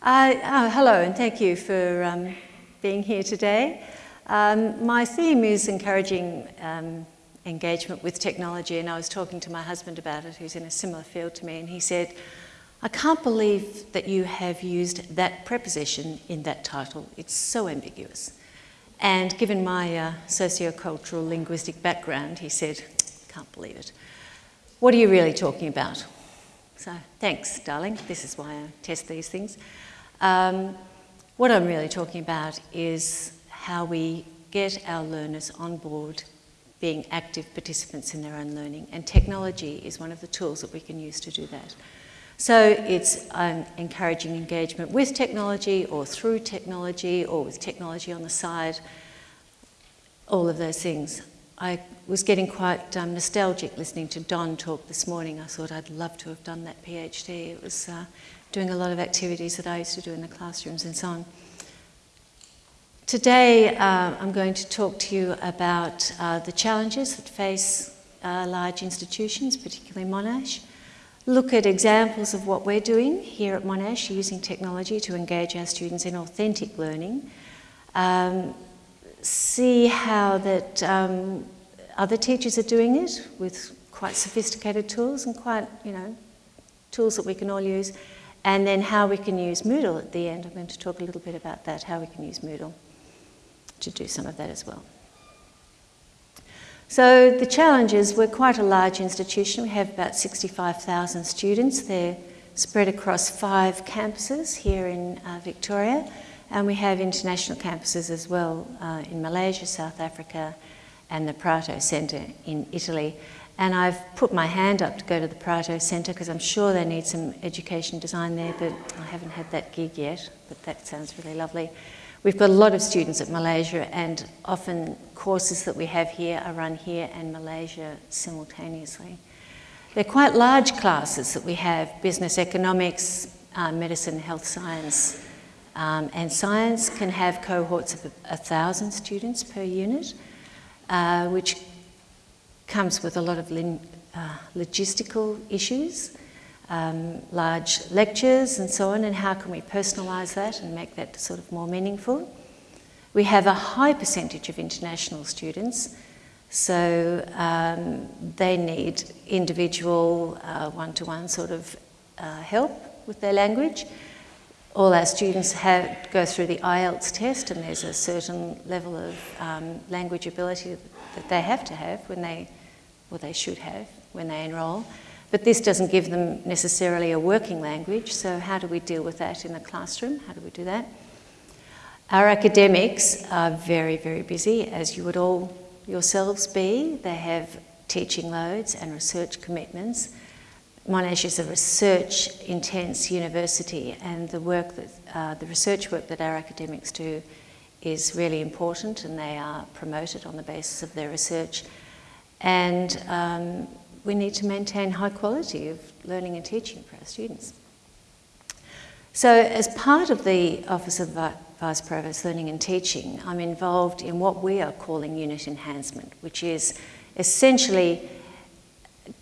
Uh, oh, hello and thank you for um, being here today. Um, my theme is encouraging um, engagement with technology and I was talking to my husband about it who's in a similar field to me and he said, I can't believe that you have used that preposition in that title. It's so ambiguous. And given my uh, sociocultural linguistic background, he said, can't believe it. What are you really talking about? So thanks, darling. This is why I test these things. Um, what I'm really talking about is how we get our learners on board being active participants in their own learning. And technology is one of the tools that we can use to do that. So it's um, encouraging engagement with technology or through technology or with technology on the side, all of those things. I was getting quite um, nostalgic listening to Don talk this morning. I thought I'd love to have done that PhD. It was uh, doing a lot of activities that I used to do in the classrooms and so on. Today uh, I'm going to talk to you about uh, the challenges that face uh, large institutions, particularly Monash, look at examples of what we're doing here at Monash using technology to engage our students in authentic learning, um, see how that um, other teachers are doing it with quite sophisticated tools and quite, you know, tools that we can all use, and then how we can use Moodle at the end. I'm going to talk a little bit about that, how we can use Moodle to do some of that as well. So the challenge is we're quite a large institution. We have about 65,000 students. They're spread across five campuses here in uh, Victoria and we have international campuses as well uh, in Malaysia, South Africa and the Prato Centre in Italy. And I've put my hand up to go to the Prato Centre because I'm sure they need some education design there, but I haven't had that gig yet, but that sounds really lovely. We've got a lot of students at Malaysia and often courses that we have here are run here and Malaysia simultaneously. They're quite large classes that we have, business economics, uh, medicine, health science, um, and science can have cohorts of a, a thousand students per unit, uh, which comes with a lot of uh, logistical issues um, large lectures and so on, and how can we personalise that and make that sort of more meaningful. We have a high percentage of international students, so um, they need individual uh, one-to-one -one sort of uh, help with their language. All our students have, go through the IELTS test and there's a certain level of um, language ability that they have to have when they, or they should have when they enrol. But this doesn't give them necessarily a working language, so how do we deal with that in the classroom? How do we do that? Our academics are very, very busy, as you would all yourselves be. They have teaching loads and research commitments. Monash is a research intense university and the work that, uh, the research work that our academics do is really important and they are promoted on the basis of their research. And um, we need to maintain high quality of learning and teaching for our students. So as part of the Office of Vice Provost Learning and Teaching, I'm involved in what we are calling unit enhancement, which is essentially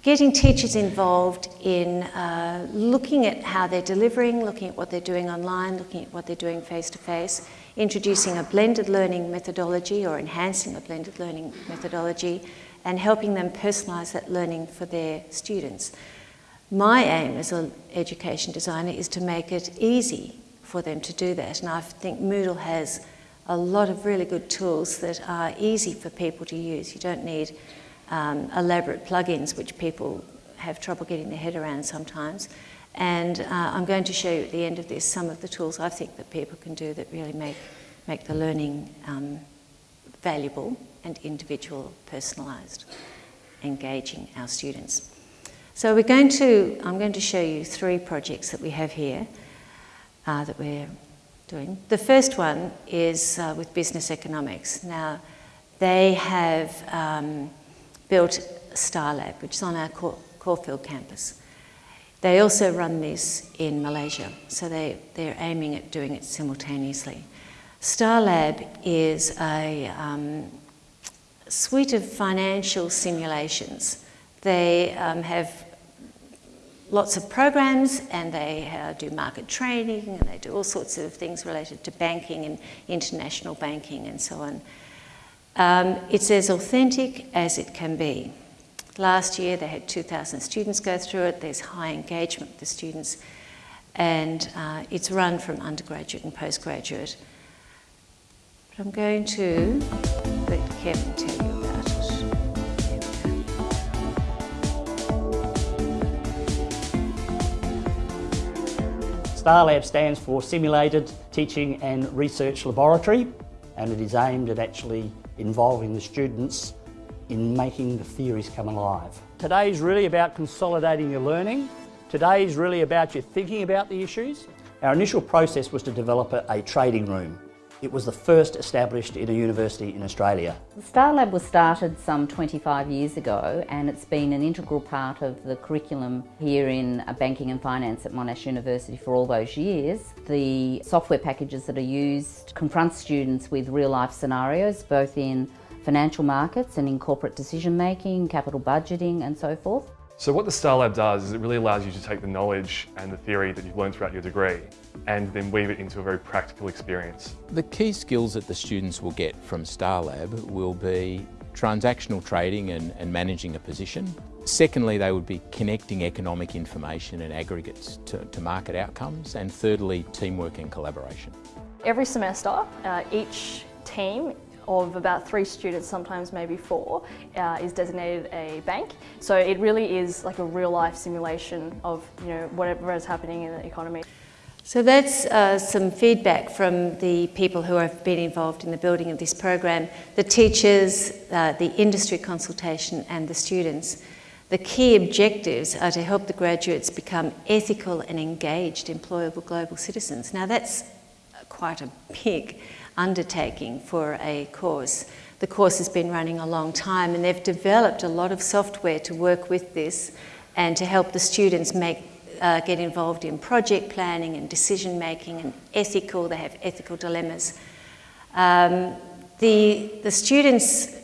getting teachers involved in uh, looking at how they're delivering, looking at what they're doing online, looking at what they're doing face-to-face, -face, introducing a blended learning methodology or enhancing a blended learning methodology, and helping them personalise that learning for their students. My aim as an education designer is to make it easy for them to do that and I think Moodle has a lot of really good tools that are easy for people to use. You don't need um, elaborate plugins which people have trouble getting their head around sometimes. And uh, I'm going to show you at the end of this some of the tools I think that people can do that really make, make the learning um, valuable and individual personalised, engaging our students. So we're going to, I'm going to show you three projects that we have here uh, that we're doing. The first one is uh, with business economics. Now, they have um, built StarLab, which is on our Caulfield campus. They also run this in Malaysia, so they, they're aiming at doing it simultaneously. StarLab is a um, suite of financial simulations. They um, have lots of programs and they uh, do market training and they do all sorts of things related to banking and international banking and so on. Um, it's as authentic as it can be. Last year they had 2,000 students go through it, there's high engagement with the students and uh, it's run from undergraduate and postgraduate. But I'm going to let Kevin tell you about it. StarLab stands for Simulated Teaching and Research Laboratory and it is aimed at actually involving the students in making the theories come alive. Today is really about consolidating your learning. Today is really about you thinking about the issues. Our initial process was to develop a, a trading room it was the first established in a university in Australia. The Star Lab was started some 25 years ago and it's been an integral part of the curriculum here in uh, banking and finance at Monash University for all those years. The software packages that are used confront students with real life scenarios both in financial markets and in corporate decision making, capital budgeting and so forth. So what the Star Lab does is it really allows you to take the knowledge and the theory that you've learned throughout your degree and then weave it into a very practical experience. The key skills that the students will get from Star Lab will be transactional trading and, and managing a position. Secondly, they would be connecting economic information and aggregates to, to market outcomes. And thirdly, teamwork and collaboration. Every semester, uh, each team of about three students, sometimes maybe four, uh, is designated a bank. So it really is like a real life simulation of you know whatever is happening in the economy. So that's uh, some feedback from the people who have been involved in the building of this program, the teachers, uh, the industry consultation and the students. The key objectives are to help the graduates become ethical and engaged employable global citizens. Now that's quite a big undertaking for a course. The course has been running a long time and they've developed a lot of software to work with this and to help the students make, uh, get involved in project planning and decision making and ethical, they have ethical dilemmas. Um, the, the students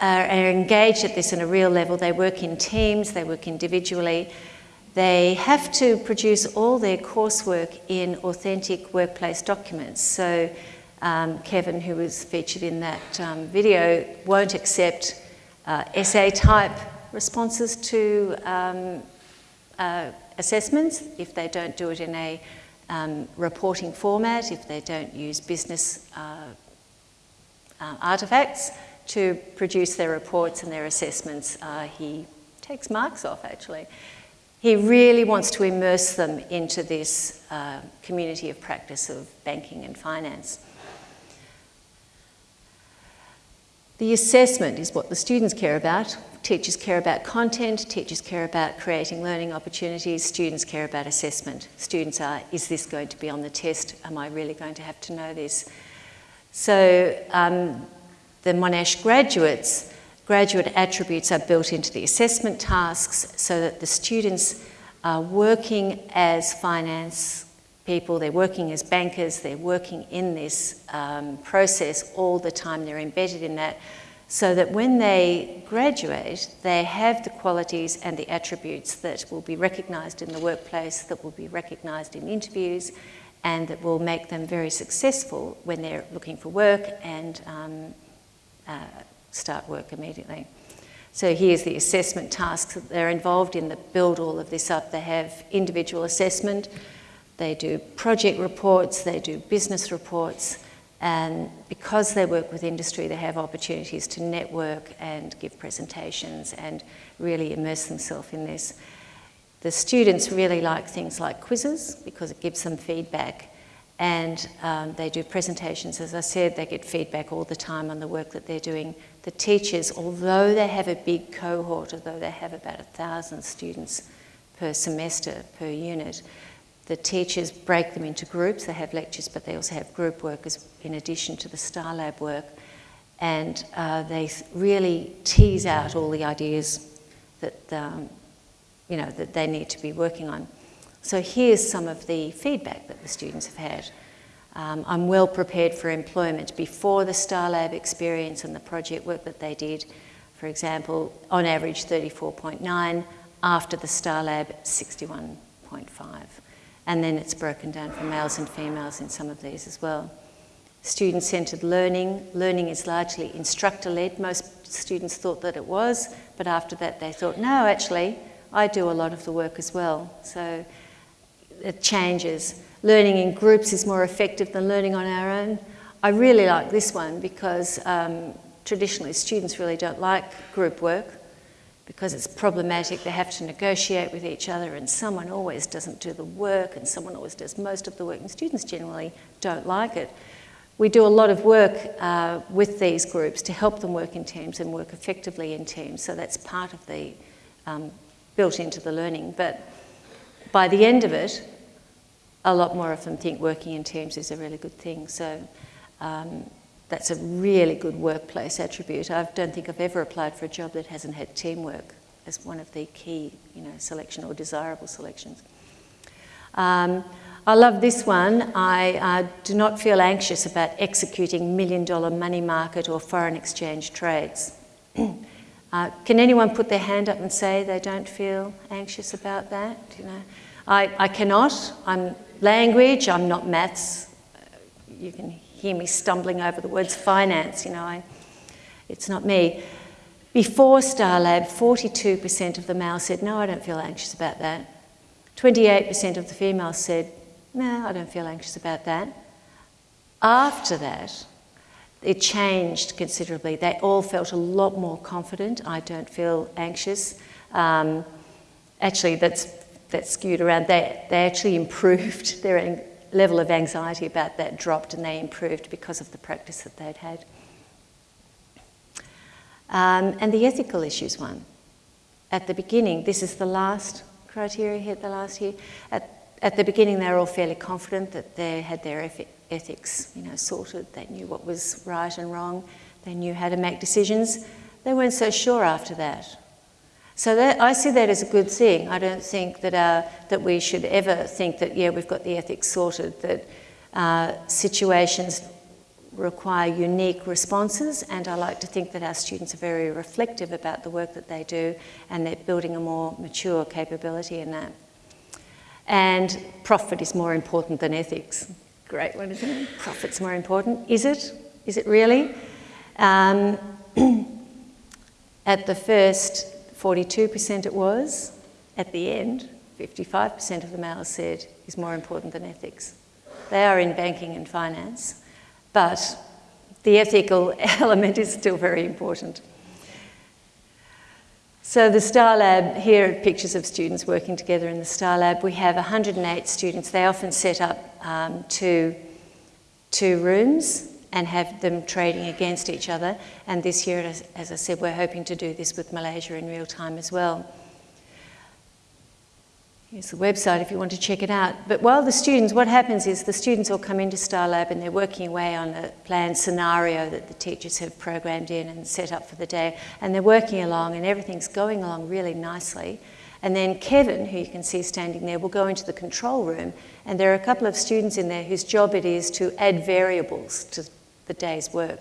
are, are engaged at this on a real level. They work in teams, they work individually. They have to produce all their coursework in authentic workplace documents. So um, Kevin, who was featured in that um, video, won't accept uh, essay type responses to um, uh, assessments if they don't do it in a um, reporting format, if they don't use business uh, uh, artifacts to produce their reports and their assessments. Uh, he takes marks off actually. He really wants to immerse them into this uh, community of practice of banking and finance. The assessment is what the students care about. Teachers care about content, teachers care about creating learning opportunities, students care about assessment. Students are, is this going to be on the test? Am I really going to have to know this? So um, the Monash graduates, graduate attributes are built into the assessment tasks so that the students are working as finance people, they're working as bankers, they're working in this um, process all the time, they're embedded in that, so that when they graduate, they have the qualities and the attributes that will be recognised in the workplace, that will be recognised in interviews, and that will make them very successful when they're looking for work and um, uh, start work immediately. So here's the assessment tasks that they're involved in that build all of this up. They have individual assessment, they do project reports, they do business reports, and because they work with industry, they have opportunities to network and give presentations and really immerse themselves in this. The students really like things like quizzes because it gives them feedback and um, they do presentations. As I said, they get feedback all the time on the work that they're doing. The teachers, although they have a big cohort, although they have about a thousand students per semester, per unit, the teachers break them into groups. They have lectures, but they also have group work as, in addition to the Star Lab work. And uh, they really tease out all the ideas that, um, you know, that they need to be working on. So here's some of the feedback that the students have had. Um, I'm well prepared for employment before the Star Lab experience and the project work that they did. For example, on average 34.9, after the STAR Lab 61.5. And then it's broken down for males and females in some of these as well. Student-centred learning. Learning is largely instructor-led. Most students thought that it was, but after that they thought, no, actually, I do a lot of the work as well. So it changes. Learning in groups is more effective than learning on our own. I really like this one because um, traditionally students really don't like group work because it's problematic. They have to negotiate with each other and someone always doesn't do the work and someone always does most of the work and students generally don't like it. We do a lot of work uh, with these groups to help them work in teams and work effectively in teams. So that's part of the um, built into the learning. But by the end of it, a lot more of them think working in teams is a really good thing. So um, that's a really good workplace attribute. I don't think I've ever applied for a job that hasn't had teamwork as one of the key, you know, selection or desirable selections. Um, I love this one. I uh, do not feel anxious about executing million dollar money market or foreign exchange trades. uh, can anyone put their hand up and say they don't feel anxious about that? You know, I, I cannot. I'm language, I'm not maths. You can hear me stumbling over the words finance, you know, I, it's not me. Before StarLab, 42% of the males said, no, I don't feel anxious about that. 28% of the females said, no, I don't feel anxious about that. After that, it changed considerably. They all felt a lot more confident. I don't feel anxious. Um, actually, that's, that's skewed around. They, they actually improved their level of anxiety about that dropped and they improved because of the practice that they'd had. Um, and the ethical issues one. At the beginning, this is the last criteria here, the last year. At, at the beginning, they were all fairly confident that they had their ethics, you know, sorted. They knew what was right and wrong. They knew how to make decisions. They weren't so sure after that. So that, I see that as a good thing. I don't think that, uh, that we should ever think that, yeah, we've got the ethics sorted, that uh, situations require unique responses, and I like to think that our students are very reflective about the work that they do, and they're building a more mature capability in that. And profit is more important than ethics. Great one, isn't it? Profit's more important. Is it? Is it really? Um, at the first 42% it was. At the end, 55% of the males said is more important than ethics. They are in banking and finance, but the ethical element is still very important. So the STAR Lab, here are pictures of students working together in the STAR Lab. We have 108 students. They often set up um, two, two rooms and have them trading against each other. And this year, as, as I said, we're hoping to do this with Malaysia in real time as well. Here's the website if you want to check it out. But while the students, what happens is the students all come into Star Lab and they're working away on a planned scenario that the teachers have programmed in and set up for the day. And they're working along and everything's going along really nicely. And then Kevin, who you can see standing there, will go into the control room and there are a couple of students in there whose job it is to add variables to the day's work.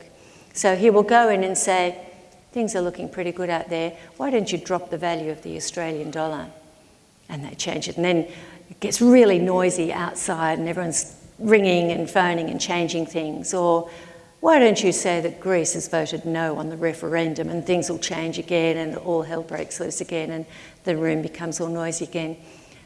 So he will go in and say, things are looking pretty good out there, why don't you drop the value of the Australian dollar? And they change it. And then it gets really noisy outside and everyone's ringing and phoning and changing things. Or why don't you say that Greece has voted no on the referendum and things will change again and all hell breaks loose again and the room becomes all noisy again.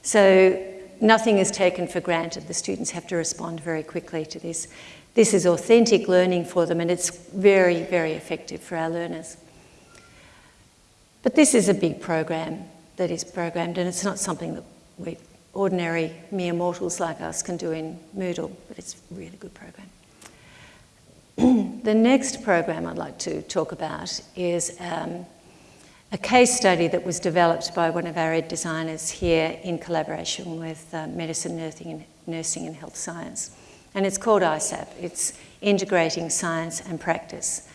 So nothing is taken for granted. The students have to respond very quickly to this. This is authentic learning for them and it's very, very effective for our learners. But this is a big program that is programmed and it's not something that we ordinary mere mortals like us can do in Moodle, but it's a really good program. the next program I'd like to talk about is um, a case study that was developed by one of our ed designers here in collaboration with uh, medicine, nursing and, nursing and health science and it's called ISAP. It's Integrating Science and Practice.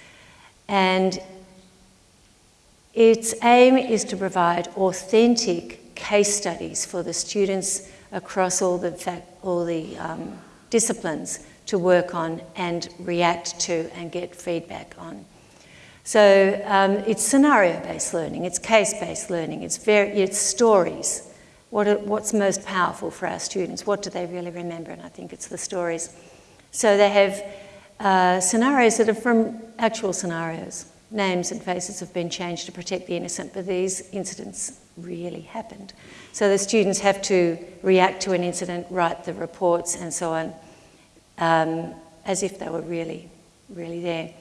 And its aim is to provide authentic case studies for the students across all the, all the um, disciplines to work on and react to and get feedback on. So um, it's scenario-based learning, it's case-based learning, it's, very, it's stories. What are, what's most powerful for our students? What do they really remember? And I think it's the stories. So they have uh, scenarios that are from actual scenarios. Names and faces have been changed to protect the innocent, but these incidents really happened. So the students have to react to an incident, write the reports and so on, um, as if they were really, really there.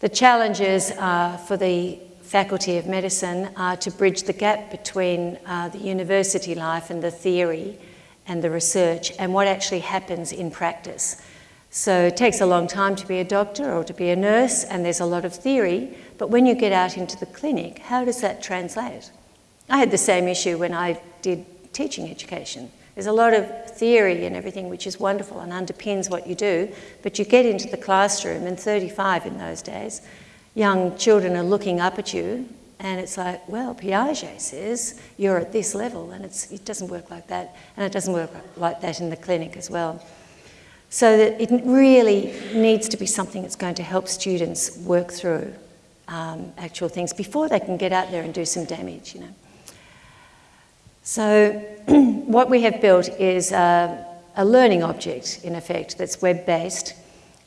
The challenges uh, for the Faculty of Medicine are to bridge the gap between uh, the university life and the theory and the research and what actually happens in practice. So it takes a long time to be a doctor or to be a nurse, and there's a lot of theory, but when you get out into the clinic, how does that translate? I had the same issue when I did teaching education. There's a lot of theory and everything which is wonderful and underpins what you do, but you get into the classroom, and 35 in those days, young children are looking up at you, and it's like, well, Piaget says you're at this level, and it doesn't work like that, and it doesn't work like that in the clinic as well. So that it really needs to be something that's going to help students work through um, actual things before they can get out there and do some damage, you know. So what we have built is a, a learning object, in effect, that's web-based,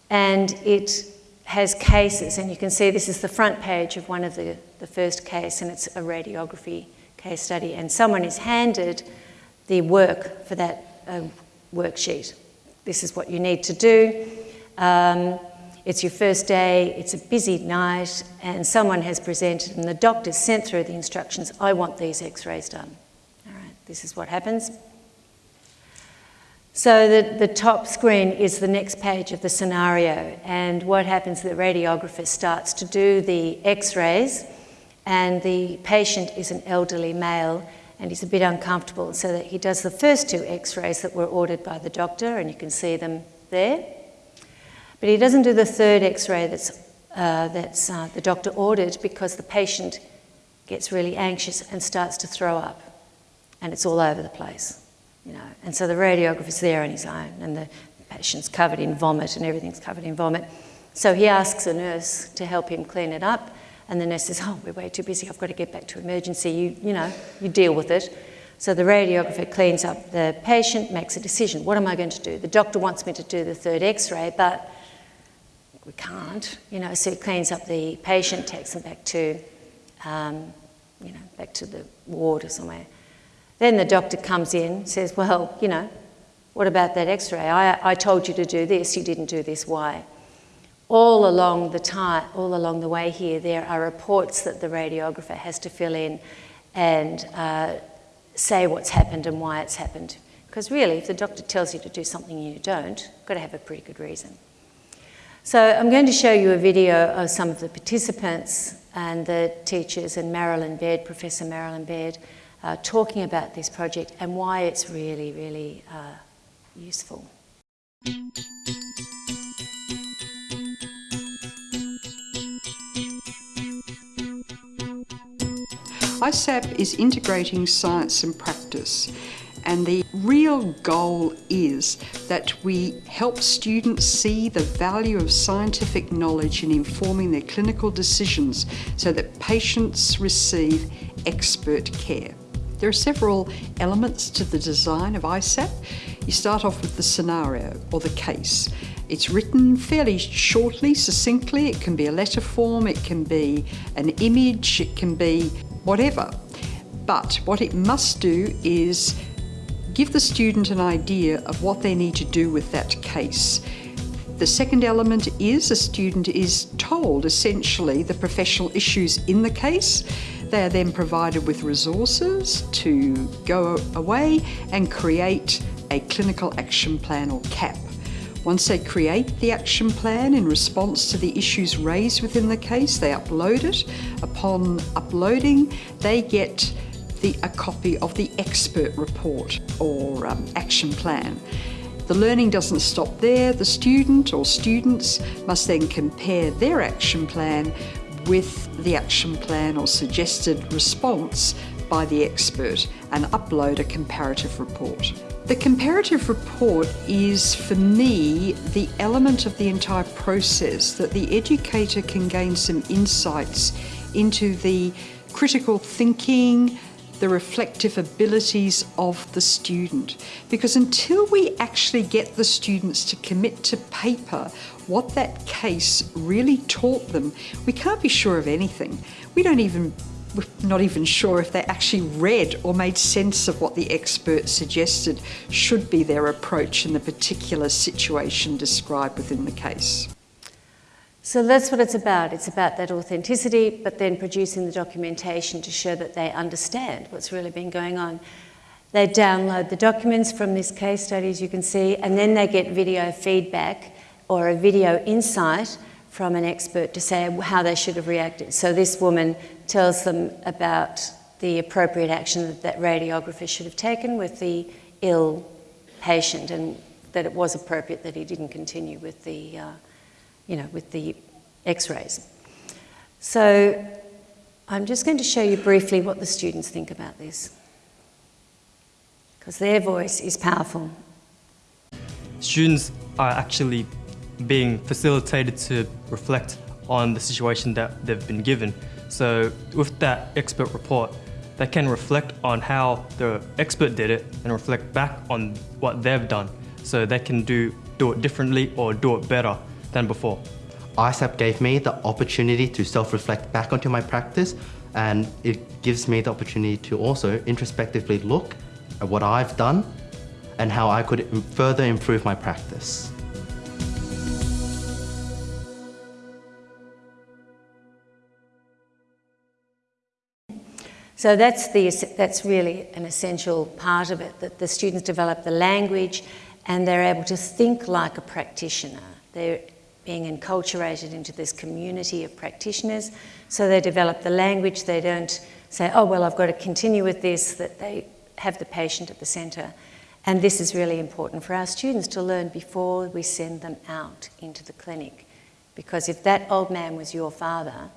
and it has cases, and you can see this is the front page of one of the, the first case, and it's a radiography case study, and someone is handed the work for that uh, worksheet this is what you need to do. Um, it's your first day, it's a busy night, and someone has presented, and the doctor sent through the instructions I want these x rays done. All right, this is what happens. So the, the top screen is the next page of the scenario, and what happens the radiographer starts to do the x rays, and the patient is an elderly male and he's a bit uncomfortable so that he does the first two x-rays that were ordered by the doctor and you can see them there. But he doesn't do the third x-ray that's, uh, that's uh, the doctor ordered because the patient gets really anxious and starts to throw up and it's all over the place. You know, and so the radiographer's there on his own and the patient's covered in vomit and everything's covered in vomit. So he asks a nurse to help him clean it up and the nurse says, oh, we're way too busy, I've got to get back to emergency. You, you know, you deal with it. So the radiographer cleans up the patient, makes a decision. What am I going to do? The doctor wants me to do the third x-ray, but we can't, you know, so he cleans up the patient, takes them back to, um, you know, back to the ward or somewhere. Then the doctor comes in, says, well, you know, what about that x-ray? I, I told you to do this, you didn't do this, why? all along the time, all along the way here, there are reports that the radiographer has to fill in and uh, say what's happened and why it's happened. Because really, if the doctor tells you to do something and you don't, you've got to have a pretty good reason. So I'm going to show you a video of some of the participants and the teachers and Marilyn Baird, Professor Marilyn Baird, uh, talking about this project and why it's really, really uh, useful. ISAP is integrating science and practice and the real goal is that we help students see the value of scientific knowledge in informing their clinical decisions so that patients receive expert care. There are several elements to the design of ISAP. You start off with the scenario or the case. It's written fairly shortly, succinctly. It can be a letter form, it can be an image, it can be whatever. But what it must do is give the student an idea of what they need to do with that case. The second element is a student is told essentially the professional issues in the case. They are then provided with resources to go away and create a clinical action plan or CAP. Once they create the action plan in response to the issues raised within the case, they upload it. Upon uploading, they get the, a copy of the expert report or um, action plan. The learning doesn't stop there. The student or students must then compare their action plan with the action plan or suggested response by the expert and upload a comparative report. The comparative report is, for me, the element of the entire process that the educator can gain some insights into the critical thinking, the reflective abilities of the student. Because until we actually get the students to commit to paper what that case really taught them, we can't be sure of anything. We don't even we're not even sure if they actually read or made sense of what the expert suggested should be their approach in the particular situation described within the case. So that's what it's about. It's about that authenticity, but then producing the documentation to show that they understand what's really been going on. They download the documents from this case study, as you can see, and then they get video feedback or a video insight from an expert to say how they should have reacted. So this woman tells them about the appropriate action that that radiographer should have taken with the ill patient and that it was appropriate that he didn't continue with the uh, you know, with the x-rays. So I'm just going to show you briefly what the students think about this because their voice is powerful. Students are actually being facilitated to reflect on the situation that they've been given. So with that expert report, they can reflect on how the expert did it and reflect back on what they've done. So they can do, do it differently or do it better than before. ISAP gave me the opportunity to self-reflect back onto my practice and it gives me the opportunity to also introspectively look at what I've done and how I could further improve my practice. So that's, the, that's really an essential part of it, that the students develop the language and they're able to think like a practitioner. They're being enculturated into this community of practitioners. So they develop the language, they don't say, oh, well, I've got to continue with this, that they have the patient at the centre. And this is really important for our students to learn before we send them out into the clinic. Because if that old man was your father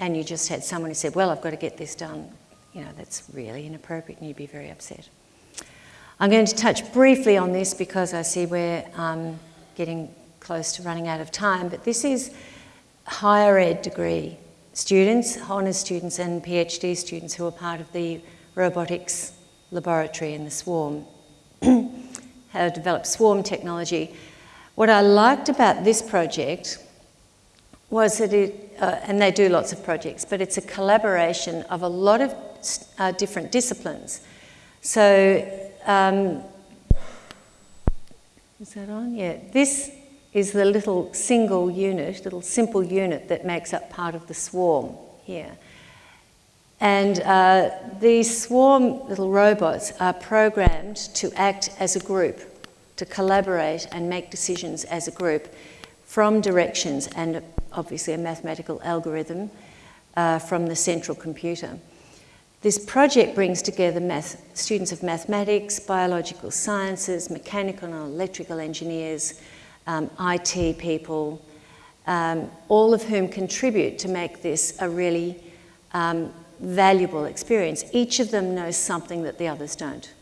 and you just had someone who said, well, I've got to get this done, you know, that's really inappropriate and you'd be very upset. I'm going to touch briefly on this because I see we're um, getting close to running out of time, but this is higher ed degree students, honours students and PhD students who are part of the robotics laboratory in the swarm, have developed swarm technology. What I liked about this project was that it, uh, and they do lots of projects, but it's a collaboration of a lot of uh, different disciplines. So, um, is that on? Yeah, this is the little single unit, little simple unit that makes up part of the swarm here. And uh, these swarm little robots are programmed to act as a group, to collaborate and make decisions as a group from directions and obviously a mathematical algorithm uh, from the central computer. This project brings together math, students of mathematics, biological sciences, mechanical and electrical engineers, um, IT people, um, all of whom contribute to make this a really um, valuable experience. Each of them knows something that the others don't.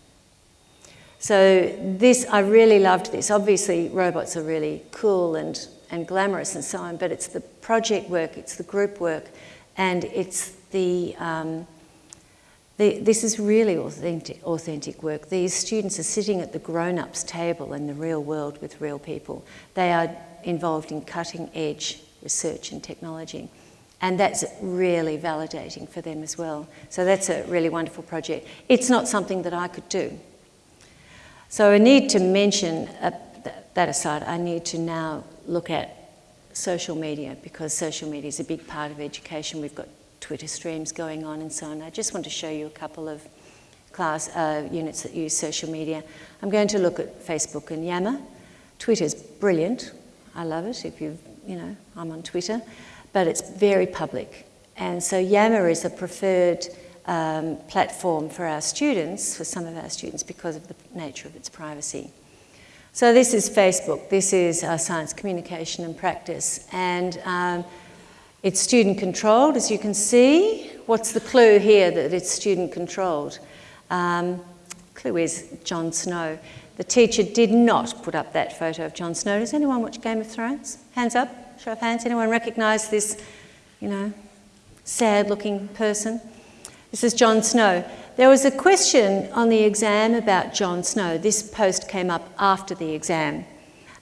So this, I really loved this. Obviously, robots are really cool and, and glamorous and so on, but it's the project work, it's the group work, and it's the, um, the, this is really authentic, authentic work. These students are sitting at the grown-ups table in the real world with real people. They are involved in cutting edge research and technology. And that's really validating for them as well. So that's a really wonderful project. It's not something that I could do. So I need to mention, uh, that aside, I need to now look at social media because social media is a big part of education. We've got Twitter streams going on and so on. I just want to show you a couple of class uh, units that use social media. I'm going to look at Facebook and Yammer. Twitter's brilliant. I love it. If you you know, I'm on Twitter, but it's very public. And so Yammer is a preferred um, platform for our students, for some of our students, because of the nature of its privacy. So this is Facebook. This is uh, science communication and practice. And um, it's student controlled, as you can see. what's the clue here that it's student controlled? Um, clue is Jon Snow. The teacher did not put up that photo of Jon Snow. Does anyone watch Game of Thrones? Hands up, show of hands. Anyone recognise this, you know, sad looking person? This is Jon Snow. There was a question on the exam about Jon Snow. This post came up after the exam.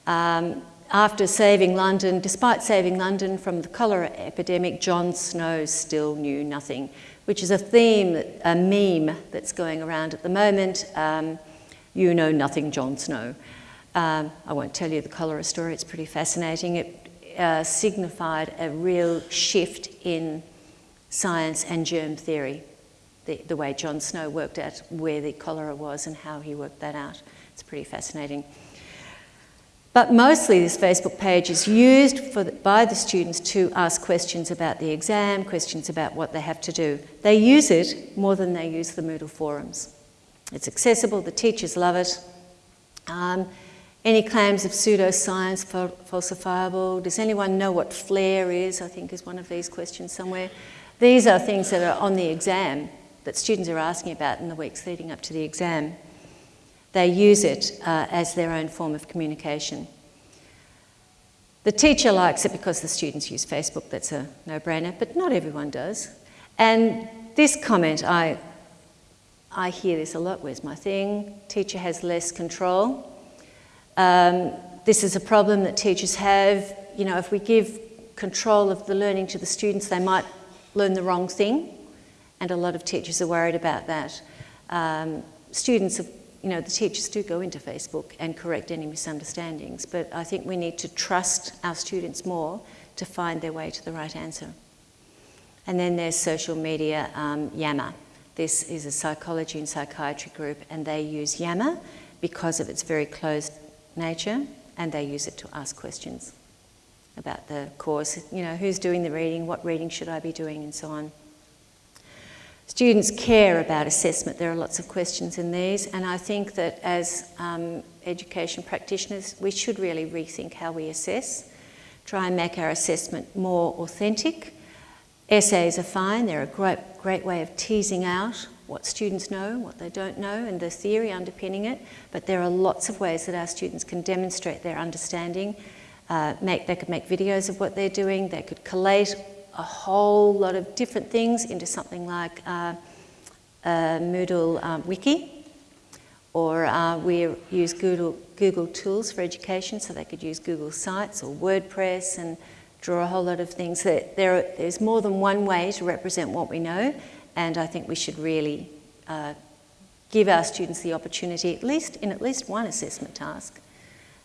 Um, after saving London, despite saving London from the cholera epidemic, John Snow still knew nothing, which is a theme, a meme that's going around at the moment. Um, you know nothing, John Snow. Um, I won't tell you the cholera story, it's pretty fascinating. It uh, signified a real shift in science and germ theory, the, the way John Snow worked out where the cholera was and how he worked that out. It's pretty fascinating. But mostly this Facebook page is used the, by the students to ask questions about the exam, questions about what they have to do. They use it more than they use the Moodle forums. It's accessible, the teachers love it. Um, any claims of pseudoscience falsifiable? Does anyone know what FLAIR is? I think is one of these questions somewhere. These are things that are on the exam that students are asking about in the weeks leading up to the exam. They use it uh, as their own form of communication. The teacher likes it because the students use Facebook, that's a no-brainer, but not everyone does. And this comment, I, I hear this a lot, where's my thing? Teacher has less control. Um, this is a problem that teachers have. You know, if we give control of the learning to the students, they might learn the wrong thing, and a lot of teachers are worried about that. Um, students have you know, the teachers do go into Facebook and correct any misunderstandings, but I think we need to trust our students more to find their way to the right answer. And then there's social media, um, Yammer. This is a psychology and psychiatry group, and they use Yammer because of its very closed nature, and they use it to ask questions about the course. You know, who's doing the reading, what reading should I be doing, and so on. Students care about assessment. There are lots of questions in these, and I think that as um, education practitioners, we should really rethink how we assess, try and make our assessment more authentic. Essays are fine, they're a great, great way of teasing out what students know, what they don't know, and the theory underpinning it, but there are lots of ways that our students can demonstrate their understanding. Uh, make, they could make videos of what they're doing, they could collate a whole lot of different things into something like uh, Moodle um, Wiki, or uh, we use Google, Google Tools for education, so they could use Google Sites or WordPress and draw a whole lot of things. There, there, there's more than one way to represent what we know, and I think we should really uh, give our students the opportunity, at least in at least one assessment task,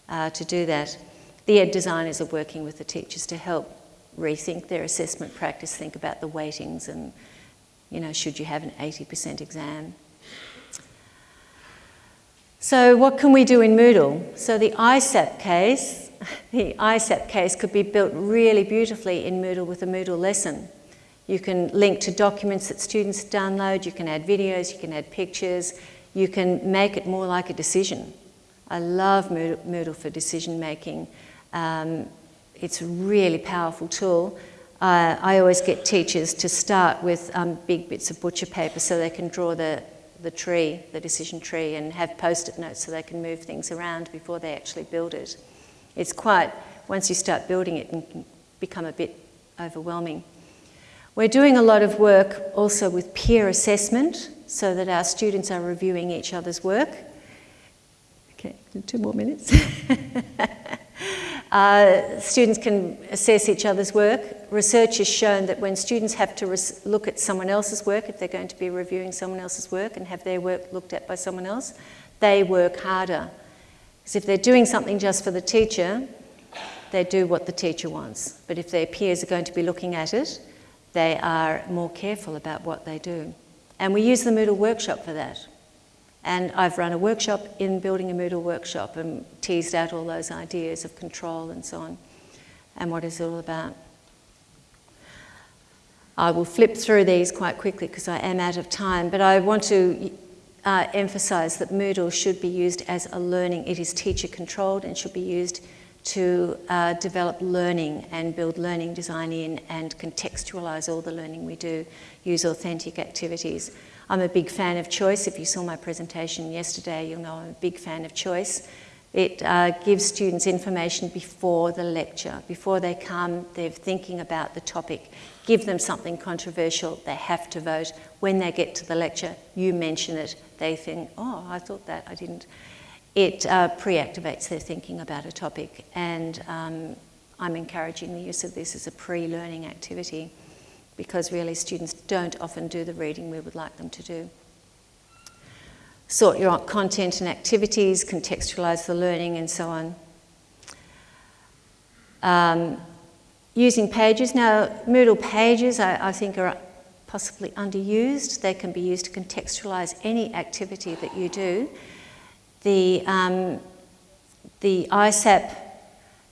uh, to do that. The ed designers are working with the teachers to help rethink their assessment practice, think about the weightings and, you know, should you have an 80% exam? So what can we do in Moodle? So the ISAP case, the ISAP case could be built really beautifully in Moodle with a Moodle lesson. You can link to documents that students download, you can add videos, you can add pictures, you can make it more like a decision. I love Moodle for decision making. Um, it's a really powerful tool. Uh, I always get teachers to start with um, big bits of butcher paper so they can draw the, the tree, the decision tree, and have post-it notes so they can move things around before they actually build it. It's quite, once you start building it, it can become a bit overwhelming. We're doing a lot of work also with peer assessment so that our students are reviewing each other's work. Okay, two more minutes. Uh, students can assess each other's work. Research has shown that when students have to look at someone else's work, if they're going to be reviewing someone else's work and have their work looked at by someone else, they work harder. Because if they're doing something just for the teacher, they do what the teacher wants. But if their peers are going to be looking at it, they are more careful about what they do. And we use the Moodle workshop for that. And I've run a workshop in building a Moodle workshop and teased out all those ideas of control and so on, and what it's all about. I will flip through these quite quickly because I am out of time, but I want to uh, emphasise that Moodle should be used as a learning, it is teacher controlled and should be used to uh, develop learning and build learning design in and contextualise all the learning we do, use authentic activities. I'm a big fan of choice. If you saw my presentation yesterday, you'll know I'm a big fan of choice. It uh, gives students information before the lecture. Before they come, they're thinking about the topic. Give them something controversial, they have to vote. When they get to the lecture, you mention it. They think, oh, I thought that, I didn't it uh, pre-activates their thinking about a topic and um, I'm encouraging the use of this as a pre-learning activity because really students don't often do the reading we would like them to do. Sort your content and activities, contextualise the learning and so on. Um, using pages. Now, Moodle pages I, I think are possibly underused. They can be used to contextualise any activity that you do. The, um, the ISAP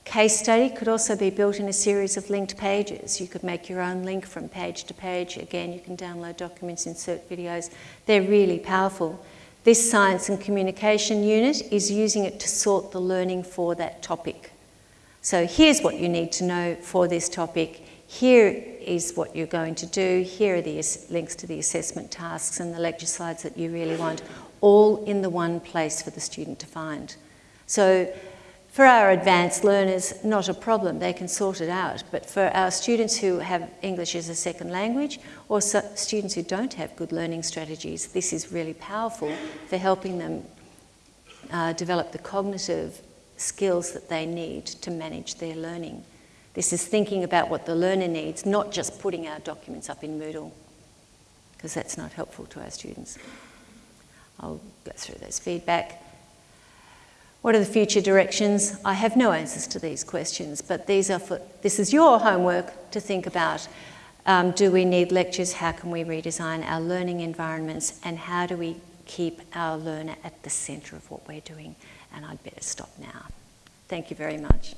case study could also be built in a series of linked pages. You could make your own link from page to page. Again, you can download documents, insert videos. They're really powerful. This science and communication unit is using it to sort the learning for that topic. So here's what you need to know for this topic. Here is what you're going to do. Here are the links to the assessment tasks and the lecture slides that you really want all in the one place for the student to find. So for our advanced learners, not a problem, they can sort it out. But for our students who have English as a second language or so students who don't have good learning strategies, this is really powerful for helping them uh, develop the cognitive skills that they need to manage their learning. This is thinking about what the learner needs, not just putting our documents up in Moodle, because that's not helpful to our students. I'll go through those feedback. What are the future directions? I have no answers to these questions, but these are for, this is your homework to think about. Um, do we need lectures? How can we redesign our learning environments? And how do we keep our learner at the centre of what we're doing? And I'd better stop now. Thank you very much.